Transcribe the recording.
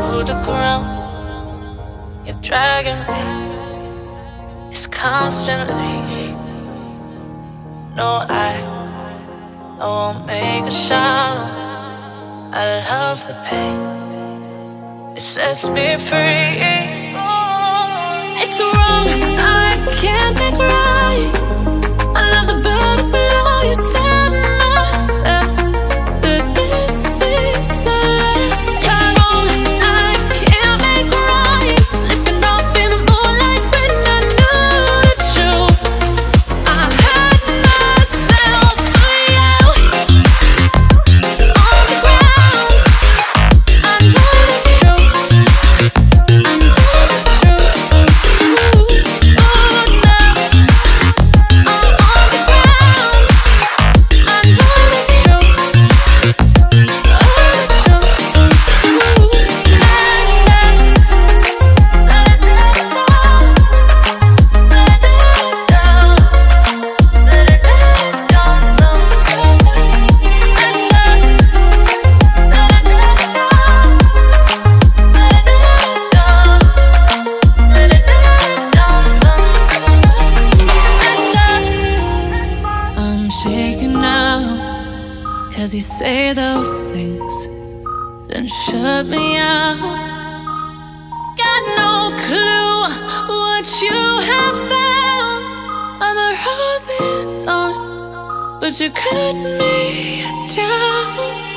to the ground. You're dragging me, it's constantly. No, I, I won't make a sound. I love the pain, it sets me free. Cause you say those things, then shut me out. Got no clue what you have found. I'm a rose in thorns, but you cut me down.